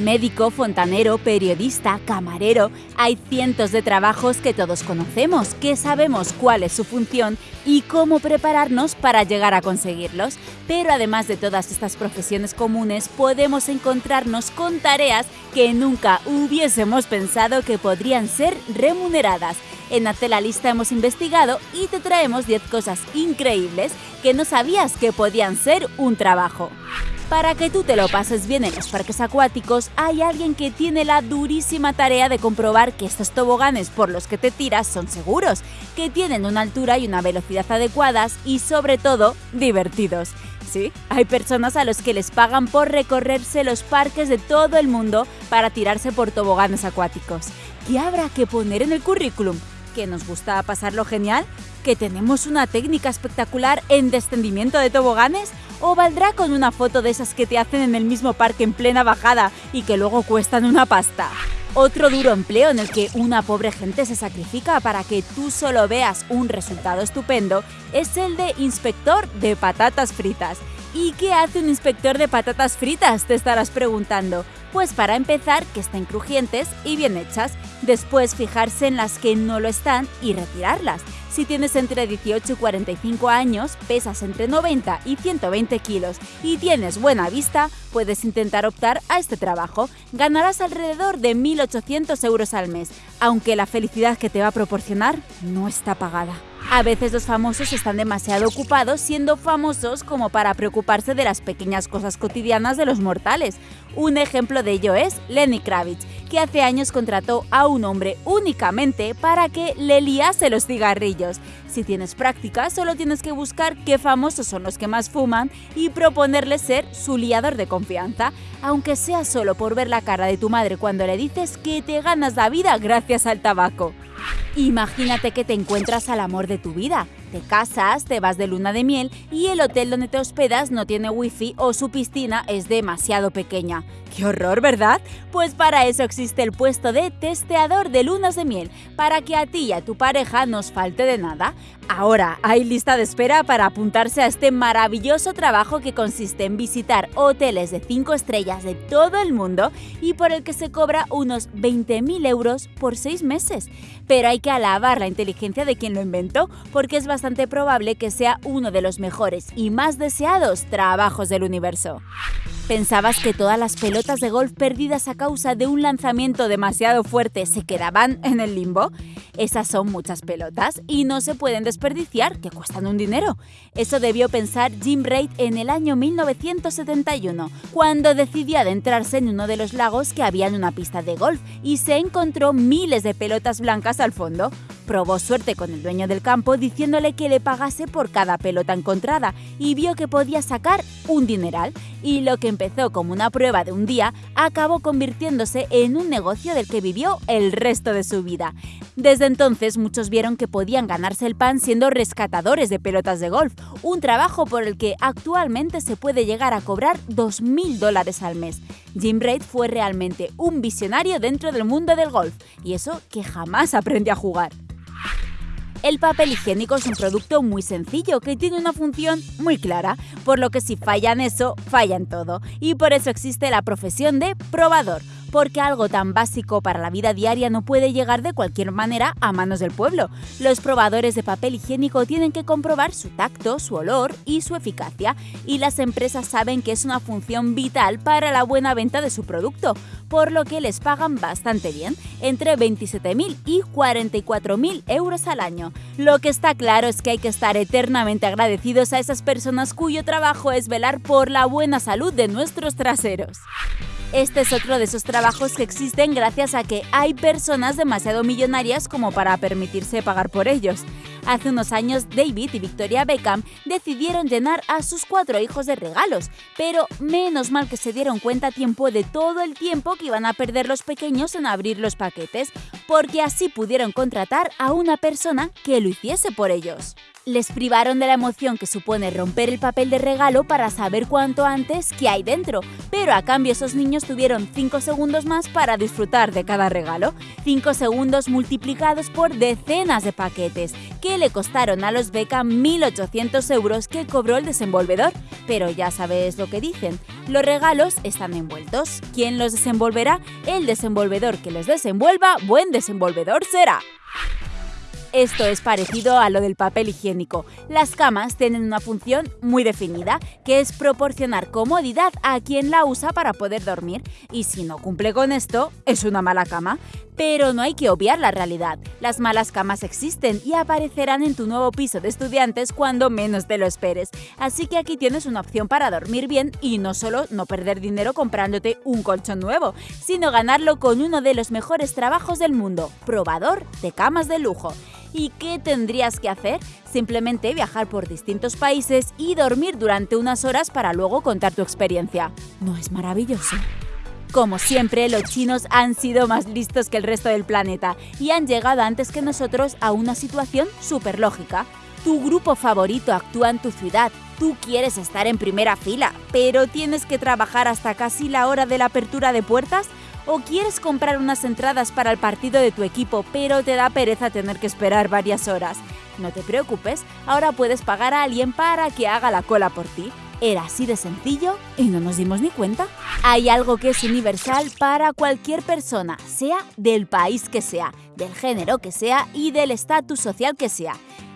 Médico, fontanero, periodista, camarero, hay cientos de trabajos que todos conocemos, que sabemos cuál es su función y cómo prepararnos para llegar a conseguirlos. Pero además de todas estas profesiones comunes, podemos encontrarnos con tareas que nunca hubiésemos pensado que podrían ser remuneradas. En Hazte la Lista hemos investigado y te traemos 10 cosas increíbles que no sabías que podían ser un trabajo. Para que tú te lo pases bien en los parques acuáticos, hay alguien que tiene la durísima tarea de comprobar que estos toboganes por los que te tiras son seguros, que tienen una altura y una velocidad adecuadas y sobre todo divertidos. Sí, hay personas a los que les pagan por recorrerse los parques de todo el mundo para tirarse por toboganes acuáticos. ¿Qué habrá que poner en el currículum? ¿Que nos gusta pasarlo genial? ¿Que tenemos una técnica espectacular en descendimiento de toboganes? ¿O valdrá con una foto de esas que te hacen en el mismo parque en plena bajada y que luego cuestan una pasta? Otro duro empleo en el que una pobre gente se sacrifica para que tú solo veas un resultado estupendo es el de inspector de patatas fritas. ¿Y qué hace un inspector de patatas fritas? Te estarás preguntando. Pues para empezar, que estén crujientes y bien hechas. Después fijarse en las que no lo están y retirarlas. Si tienes entre 18 y 45 años, pesas entre 90 y 120 kilos y tienes buena vista, puedes intentar optar a este trabajo. Ganarás alrededor de 1.800 euros al mes, aunque la felicidad que te va a proporcionar no está pagada. A veces los famosos están demasiado ocupados siendo famosos como para preocuparse de las pequeñas cosas cotidianas de los mortales. Un ejemplo de ello es Lenny Kravitz, que hace años contrató a un hombre únicamente para que le liase los cigarrillos. Si tienes práctica, solo tienes que buscar qué famosos son los que más fuman y proponerle ser su liador de confianza, aunque sea solo por ver la cara de tu madre cuando le dices que te ganas la vida gracias al tabaco. Imagínate que te encuentras al amor de tu vida. Te casas, te vas de luna de miel y el hotel donde te hospedas no tiene wifi o su piscina es demasiado pequeña. ¡Qué horror, ¿verdad? Pues para eso existe el puesto de testeador de lunas de miel, para que a ti y a tu pareja nos falte de nada. Ahora hay lista de espera para apuntarse a este maravilloso trabajo que consiste en visitar hoteles de 5 estrellas de todo el mundo y por el que se cobra unos 20.000 euros por 6 meses. Pero hay que alabar la inteligencia de quien lo inventó, porque es bastante probable que sea uno de los mejores y más deseados trabajos del universo. ¿Pensabas que todas las pelotas de golf perdidas a causa de un lanzamiento demasiado fuerte se quedaban en el limbo? Esas son muchas pelotas y no se pueden desperdiciar, que cuestan un dinero. Eso debió pensar Jim Reid en el año 1971, cuando decidió adentrarse en uno de los lagos que había en una pista de golf y se encontró miles de pelotas blancas al fondo probó suerte con el dueño del campo diciéndole que le pagase por cada pelota encontrada y vio que podía sacar un dineral y lo que empezó como una prueba de un día acabó convirtiéndose en un negocio del que vivió el resto de su vida. Desde entonces muchos vieron que podían ganarse el pan siendo rescatadores de pelotas de golf, un trabajo por el que actualmente se puede llegar a cobrar 2.000 dólares al mes. Jim Reid fue realmente un visionario dentro del mundo del golf, y eso que jamás aprendió a jugar. El papel higiénico es un producto muy sencillo que tiene una función muy clara, por lo que si fallan eso, fallan todo. Y por eso existe la profesión de probador porque algo tan básico para la vida diaria no puede llegar de cualquier manera a manos del pueblo. Los probadores de papel higiénico tienen que comprobar su tacto, su olor y su eficacia, y las empresas saben que es una función vital para la buena venta de su producto, por lo que les pagan bastante bien, entre 27.000 y 44.000 euros al año. Lo que está claro es que hay que estar eternamente agradecidos a esas personas cuyo trabajo es velar por la buena salud de nuestros traseros. Este es otro de esos trabajos que existen gracias a que hay personas demasiado millonarias como para permitirse pagar por ellos. Hace unos años David y Victoria Beckham decidieron llenar a sus cuatro hijos de regalos, pero menos mal que se dieron cuenta a tiempo de todo el tiempo que iban a perder los pequeños en abrir los paquetes, porque así pudieron contratar a una persona que lo hiciese por ellos les privaron de la emoción que supone romper el papel de regalo para saber cuánto antes qué hay dentro, pero a cambio esos niños tuvieron 5 segundos más para disfrutar de cada regalo, 5 segundos multiplicados por decenas de paquetes, que le costaron a los Beckham 1.800 euros que cobró el desenvolvedor. Pero ya sabes lo que dicen, Los regalos están envueltos. ¿Quién los desenvolverá? El desenvolvedor que los desenvuelva, buen desenvolvedor será. Esto es parecido a lo del papel higiénico. Las camas tienen una función muy definida, que es proporcionar comodidad a quien la usa para poder dormir, y si no cumple con esto, es una mala cama. Pero no hay que obviar la realidad. Las malas camas existen y aparecerán en tu nuevo piso de estudiantes cuando menos te lo esperes. Así que aquí tienes una opción para dormir bien y no solo no perder dinero comprándote un colchón nuevo, sino ganarlo con uno de los mejores trabajos del mundo, probador de camas de lujo. ¿Y qué tendrías que hacer? Simplemente viajar por distintos países y dormir durante unas horas para luego contar tu experiencia. ¿No es maravilloso? Como siempre, los chinos han sido más listos que el resto del planeta y han llegado antes que nosotros a una situación súper lógica. Tu grupo favorito actúa en tu ciudad, tú quieres estar en primera fila, pero tienes que trabajar hasta casi la hora de la apertura de puertas o quieres comprar unas entradas para el partido de tu equipo, pero te da pereza tener que esperar varias horas. No te preocupes, ahora puedes pagar a alguien para que haga la cola por ti. Era así de sencillo y no nos dimos ni cuenta. Hay algo que es universal para cualquier persona, sea del país que sea, del género que sea y del estatus social que sea.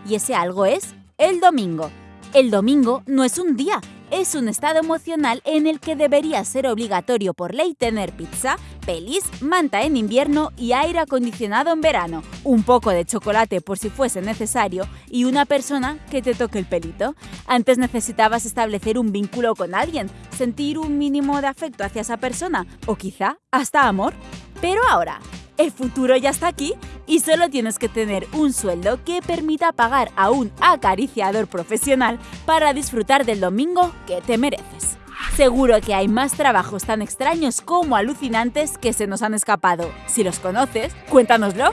Y ese algo es el domingo. El domingo no es un día, es un estado emocional en el que debería ser obligatorio por ley tener pizza, pelis, manta en invierno y aire acondicionado en verano, un poco de chocolate por si fuese necesario y una persona que te toque el pelito. Antes necesitabas establecer un vínculo con alguien, sentir un mínimo de afecto hacia esa persona o quizá hasta amor. Pero ahora, el futuro ya está aquí y solo tienes que tener un sueldo que permita pagar a un acariciador profesional para disfrutar del domingo que te mereces. Seguro que hay más trabajos tan extraños como alucinantes que se nos han escapado. Si los conoces, cuéntanoslo.